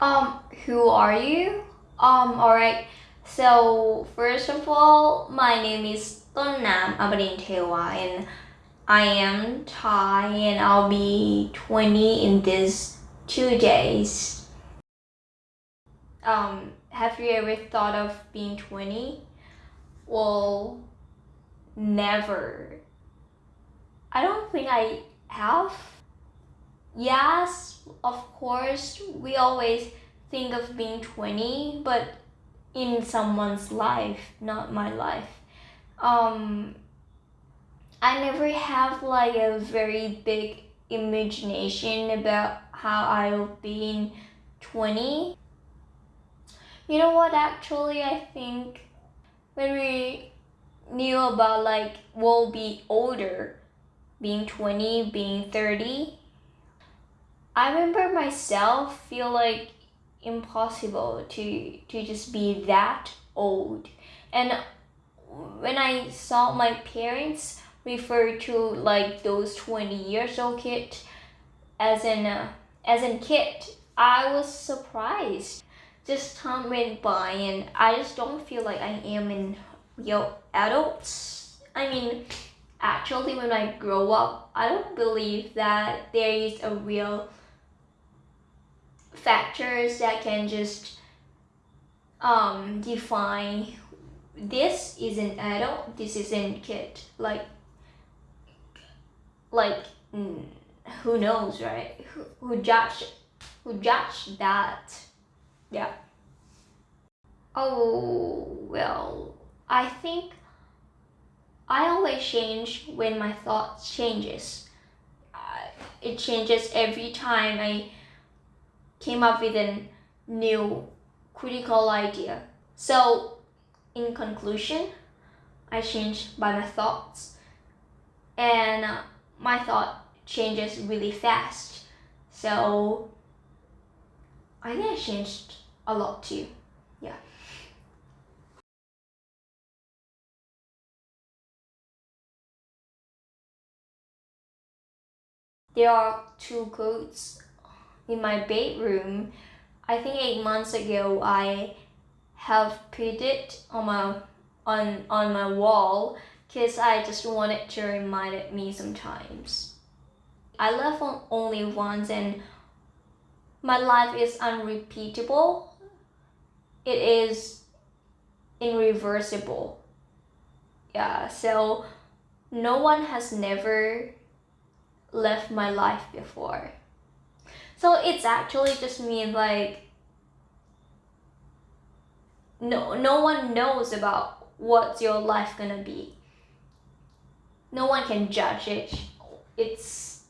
Um, who are you? Um, alright. So, first of all, my name is Tonnam Abadintewa and I am Thai and I'll be 20 in these two days. Um, have you ever thought of being 20? Well, never. I don't think I have. Yes, of course, we always think of being 20, but in someone's life, not my life. Um, I never have like a very big imagination about how I'll be in 20. You know what, actually, I think when we knew about like we'll be older, being 20, being 30, I remember myself feel like impossible to to just be that old. And when I saw my parents refer to like those 20 years old kid as an uh, as a kid, I was surprised. Just time went by and I just don't feel like I am in real adults. I mean, actually when I grow up, I don't believe that there is a real factors that can just um, define this is an adult, this is a kid. Like, like who knows, right? Who, who judge, who judge that? Yeah. Oh well, I think I always change when my thoughts changes. Uh, it changes every time I came up with a new critical idea. So, in conclusion, I changed by my thoughts, and uh, my thought changes really fast. So, I think I changed a lot too. Yeah. There are two quotes in my bedroom. I think eight months ago I have put it on my on on my wall because I just wanted to remind me sometimes. I on only once and my life is unrepeatable. It is irreversible. Yeah, so no one has never left my life before. So it's actually just mean like no no one knows about what's your life gonna be. No one can judge it. It's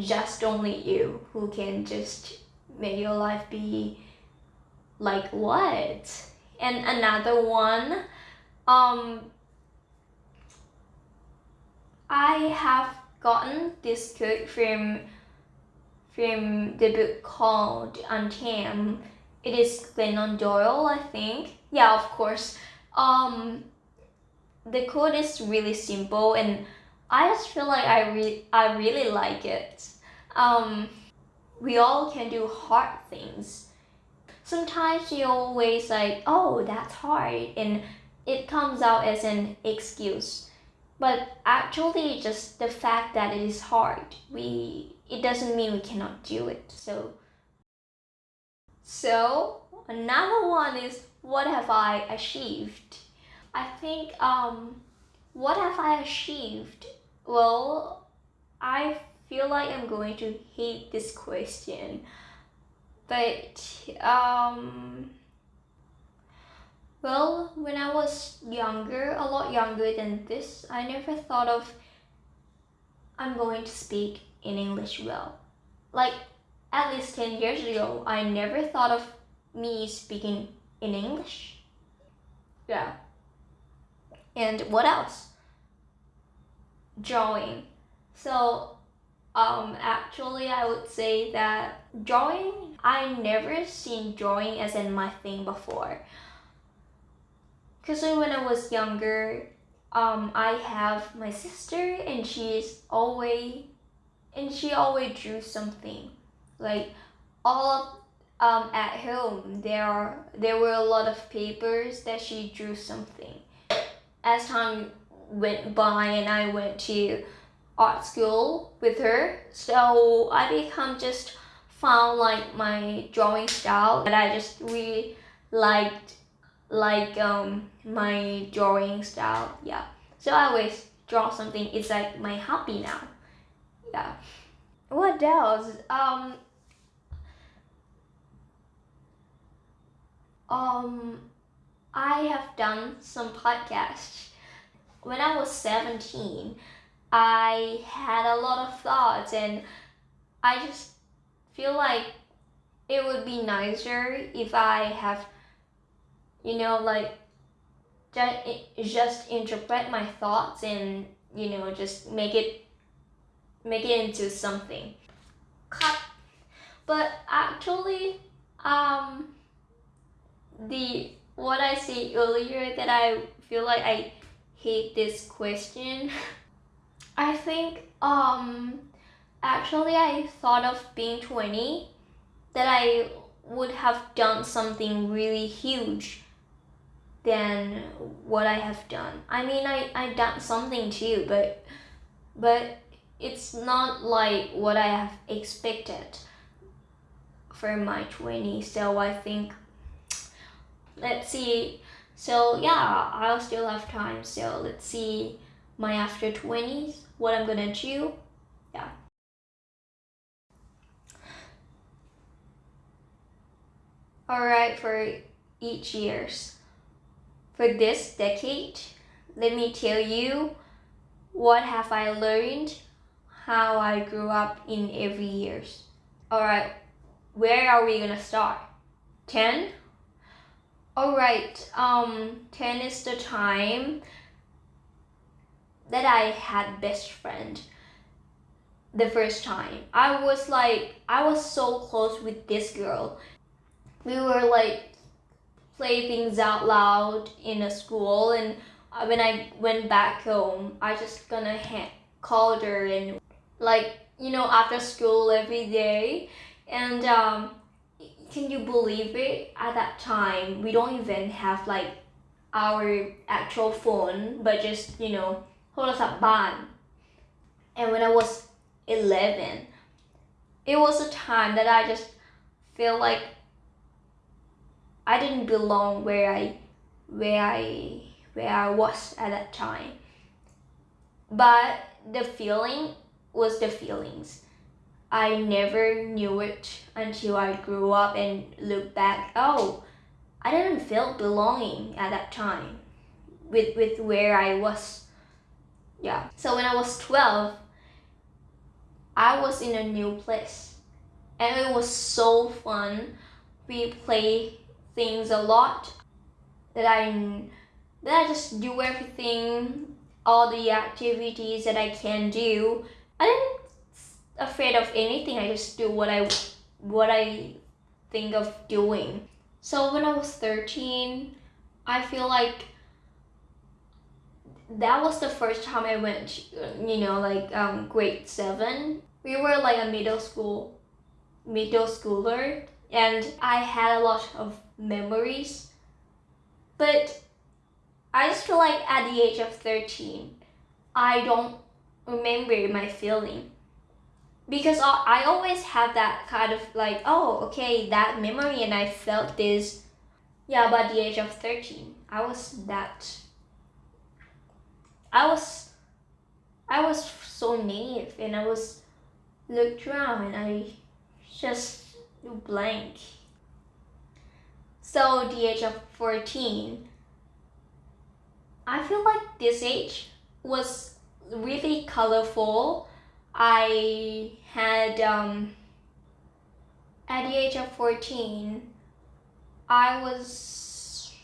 just only you who can just make your life be like what? And another one, um, I have gotten this quote from from the book called Untamed. It is Glennon Doyle, I think. Yeah, of course. Um, the quote is really simple, and I just feel like I re- I really like it. Um, we all can do hard things. Sometimes you always like, oh, that's hard, and it comes out as an excuse. But actually, just the fact that it is hard, we it doesn't mean we cannot do it. So, so another one is what have I achieved? I think um, what have I achieved? Well, I feel like I'm going to hate this question, but um, well, when I was younger, a lot younger than this, I never thought of I'm going to speak in English well. Like at least 10 years ago, I never thought of me speaking in English. Yeah. And what else? Drawing. So, um, actually, I would say that drawing, I never seen drawing as in my thing before. Because when I was younger, um, I have my sister and she's always and she always drew something. Like all of um, at home there are there were a lot of papers that she drew something. As time went by and I went to art school with her, so I become just found like my drawing style that I just really liked like um my drawing style. Yeah. So I always draw something. It's like my hobby now yeah what else? Um um I have done some podcasts. When I was 17 I had a lot of thoughts and I just feel like it would be nicer if I have you know like just just interpret my thoughts and you know just make it make it into something cut but actually um the what I said earlier that I feel like I hate this question I think um actually I thought of being 20 that I would have done something really huge than what I have done. I mean, I, I done something too, but, but it's not like what I have expected for my 20s. So I think, let's see. So yeah, I'll still have time. So let's see my after 20s, what I'm gonna do. Yeah. Alright, for each years. For this decade, let me tell you what have I learned, how I grew up in every years. Alright, where are we gonna start? 10? Alright, um, 10 is the time that I had best friend the first time. I was like, I was so close with this girl. We were like play things out loud in a school and when I went back home I just gonna called her and like you know after school every day. And um, can you believe it? At that time we don't even have like our actual phone but just you know hold us up ban and when I was 11 it was a time that I just feel like I didn't belong where I where I where I was at that time. But the feeling was the feelings. I never knew it until I grew up and looked back. Oh, I didn't feel belonging at that time with with where I was. Yeah. So when I was 12, I was in a new place. And it was so fun. We play things a lot that I that I just do everything all the activities that I can do I didn't afraid of anything I just do what I what I think of doing so when I was 13 I feel like that was the first time I went you know like um, grade 7 we were like a middle school middle schooler and I had a lot of memories. But I just feel like at the age of 13, I don't remember my feeling. Because I always have that kind of like, oh, okay, that memory and I felt this. Yeah, at the age of 13, I was that. I was, I was so naive and I was looked around and I just blank. So the age of 14, I feel like this age was really colorful. I had, um, at the age of 14, I was,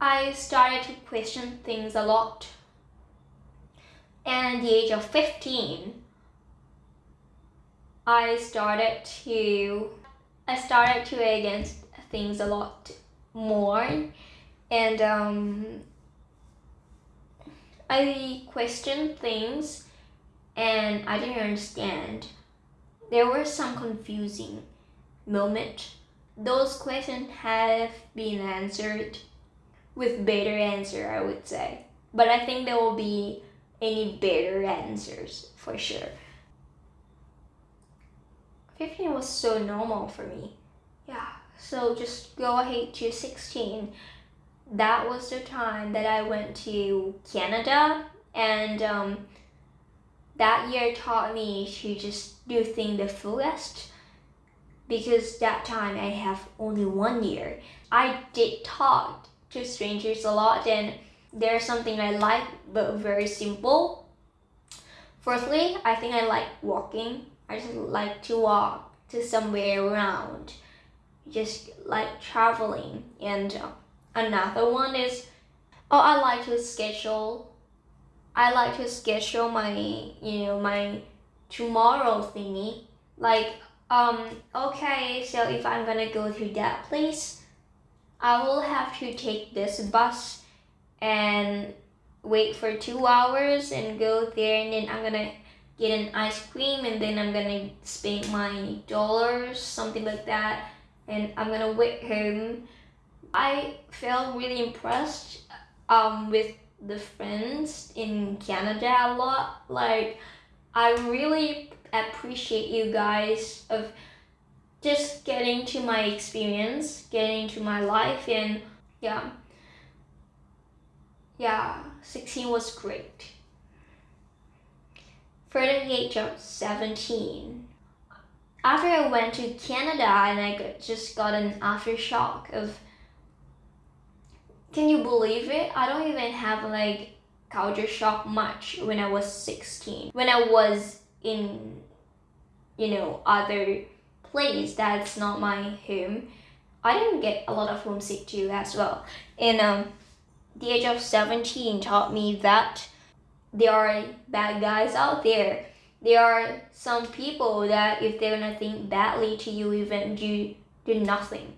I started to question things a lot. And at the age of 15, I started to I started to against things a lot more and um, I questioned things and I didn't understand there were some confusing moment. Those questions have been answered with better answer, I would say. But I think there will be any better answers for sure. 15 was so normal for me. Yeah, so just go ahead to 16. That was the time that I went to Canada and um, that year taught me to just do things the fullest because that time I have only one year. I did talk to strangers a lot and there's something I like but very simple. Firstly, I think I like walking. I just like to walk to somewhere around. Just like traveling. And uh, another one is, oh, I like to schedule. I like to schedule my, you know, my tomorrow thingy. Like, um, okay, so if I'm gonna go to that place, I will have to take this bus and wait for two hours and go there and then I'm gonna get an ice cream and then I'm gonna spend my dollars, something like that, and I'm gonna wait home. I felt really impressed um, with the friends in Canada a lot. Like, I really appreciate you guys of just getting to my experience, getting to my life, and yeah, yeah, 16 was great. For the age of 17, after I went to Canada and I just got an aftershock of, can you believe it? I don't even have like culture shock much when I was 16. When I was in, you know, other place that's not my home, I didn't get a lot of homesick too as well. And um, the age of 17 taught me that there are bad guys out there. There are some people that if they're gonna think badly to you, even do do nothing,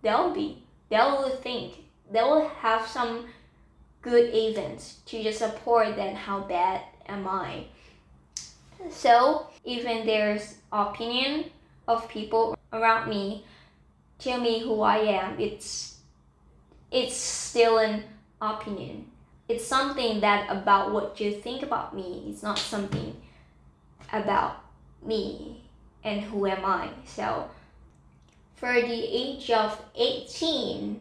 they'll be they'll think they will have some good events to just support that how bad am I. So even there's opinion of people around me tell me who I am, it's it's still an opinion. It's something that about what you think about me. It's not something about me and who am I. So for the age of 18,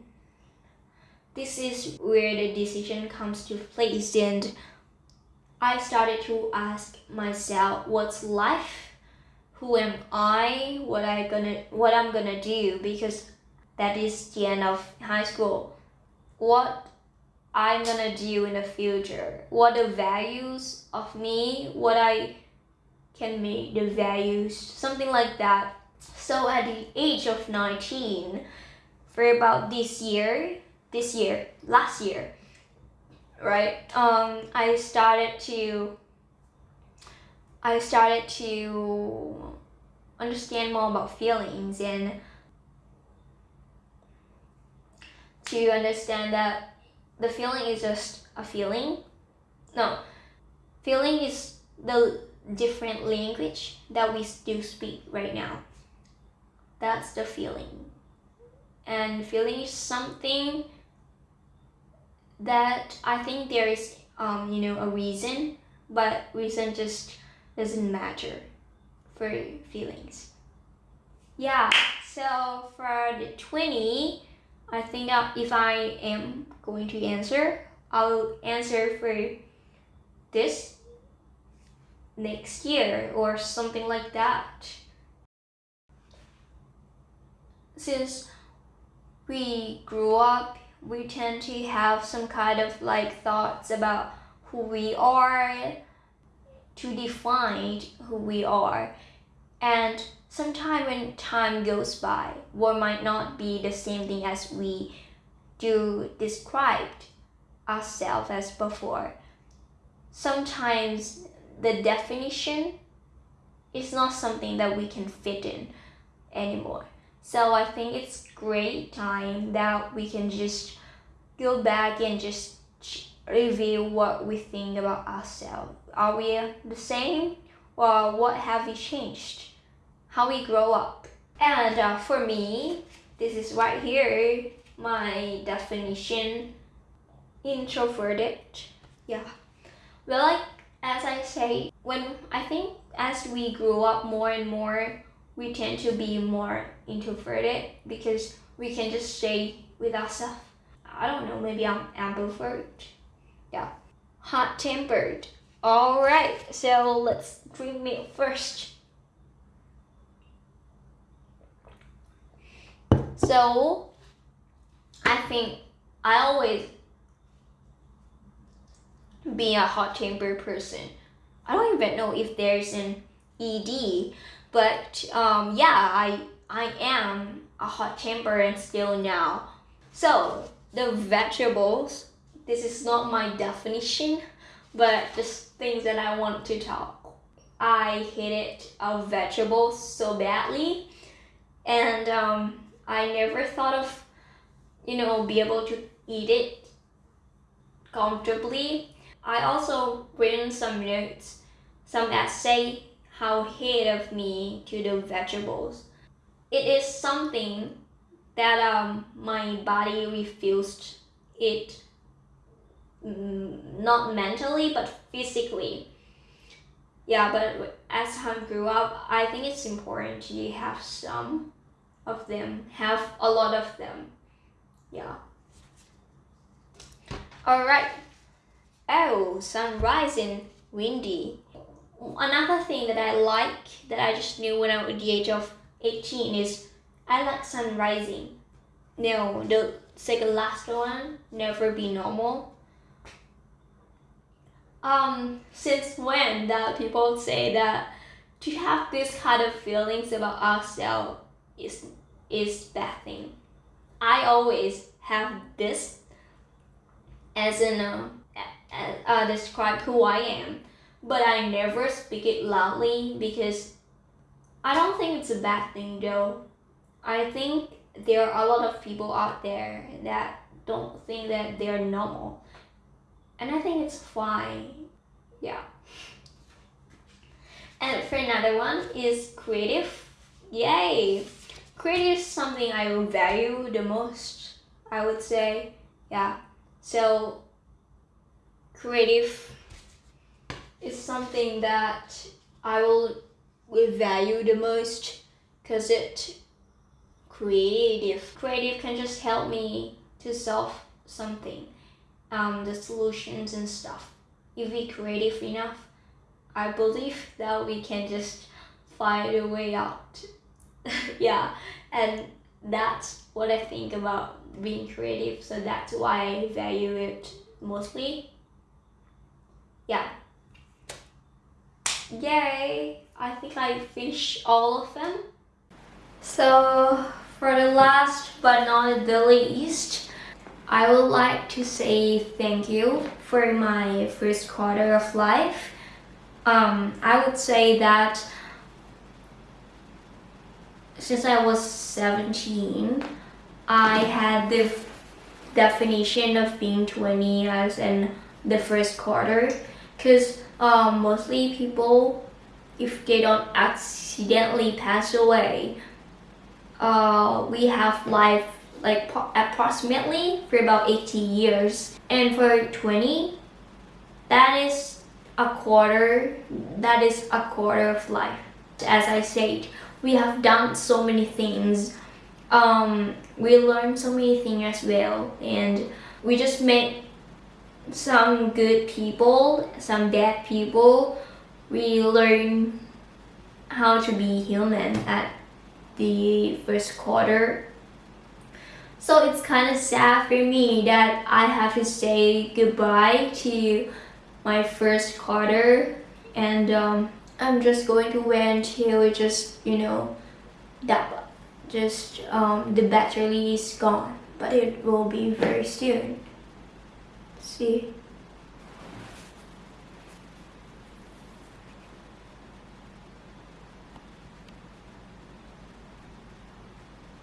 this is where the decision comes to place and I started to ask myself what's life? Who am I? What I gonna what I'm gonna do? Because that is the end of high school. What I'm gonna do in the future. What the values of me what I can make the values something like that. So at the age of 19 for about this year this year, last year, right? Um, I started to, I started to understand more about feelings and to understand that the feeling is just a feeling. No, feeling is the different language that we do speak right now. That's the feeling. And feeling is something that I think there is, um, you know, a reason, but reason just doesn't matter for feelings. Yeah, so for the 20, I think if I am going to answer, I'll answer for this next year or something like that. Since we grew up we tend to have some kind of like thoughts about who we are to define who we are. And sometime when time goes by what might not be the same thing as we do described ourselves as before. Sometimes the definition is not something that we can fit in anymore so I think it's great time that we can just go back and just review what we think about ourselves. Are we the same or what have we changed? how we grow up. And uh, for me, this is right here, my definition, introverted. Yeah. Well, like, as I say, when I think as we grow up more and more, we tend to be more introverted because we can just stay with ourselves. I don't know, maybe I'm ambivert. Yeah. Hot tempered. Alright, so let's drink milk first. So, I think I always be a hot tempered person. I don't even know if there's an ED, but um, yeah, I I am a hot temper and still now. So the vegetables, this is not my definition, but just things that I want to talk. I hated uh, vegetables so badly, and um, I never thought of, you know, be able to eat it comfortably. I also written some notes, some essay how hate of me to the vegetables. It is something that um, my body refused it mm, not mentally but physically. Yeah but as time grew up I think it's important to have some of them have a lot of them. Yeah. All right. Oh sun rising windy another thing that I like that I just knew when I was the age of 18 is I like sun rising. No, the second last one, never be normal. Um, since when that people say that to have this kind of feelings about ourselves is is bad thing. I always have this as an uh, uh, describe who I am but I never speak it loudly because I don't think it's a bad thing though. I think there are a lot of people out there that don't think that they're normal. And I think it's fine. Yeah. And for another one is creative. Yay! Creative is something I value the most, I would say. Yeah. So creative is something that I will, will value the most because it creative. Creative can just help me to solve something, um, the solutions and stuff. If we creative enough, I believe that we can just find a way out. yeah, and that's what I think about being creative. So that's why I value it mostly. Yeah. Yay! I think I finished all of them. So for the last but not the least, I would like to say thank you for my first quarter of life. Um, I would say that since I was 17, I had the definition of being 20 as in the first quarter because um, mostly people, if they don't accidentally pass away, uh, we have life like approximately for about 80 years. And for 20, that is a quarter, that is a quarter of life. As I said, we have done so many things. Um, we learned so many things as well. And we just made some good people, some bad people. We learn how to be human at the first quarter. So it's kind of sad for me that I have to say goodbye to my first quarter and um, I'm just going to wait until it just, you know, that just um, the battery is gone. But it will be very soon. See?